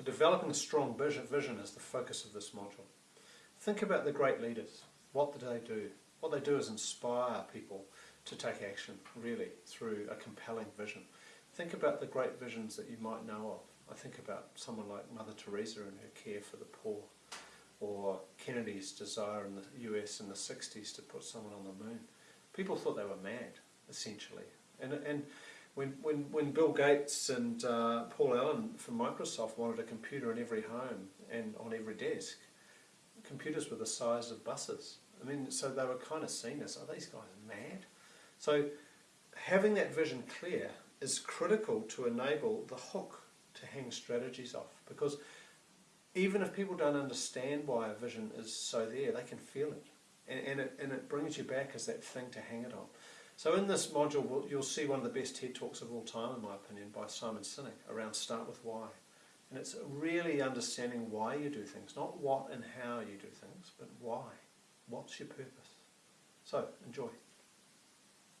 So developing a strong vision, is the focus of this module. Think about the great leaders. What do they do? What they do is inspire people to take action, really, through a compelling vision. Think about the great visions that you might know of. I think about someone like Mother Teresa and her care for the poor, or Kennedy's desire in the US in the 60s to put someone on the moon. People thought they were mad, essentially. And, and when, when, when Bill Gates and uh, Paul Allen from Microsoft wanted a computer in every home and on every desk, computers were the size of buses. I mean, so they were kind of seen as, are these guys mad? So having that vision clear is critical to enable the hook to hang strategies off because even if people don't understand why a vision is so there, they can feel it. And, and, it, and it brings you back as that thing to hang it on. So in this module, you'll see one of the best TED Talks of all time, in my opinion, by Simon Sinek, around Start With Why. And it's really understanding why you do things, not what and how you do things, but why. What's your purpose? So, enjoy.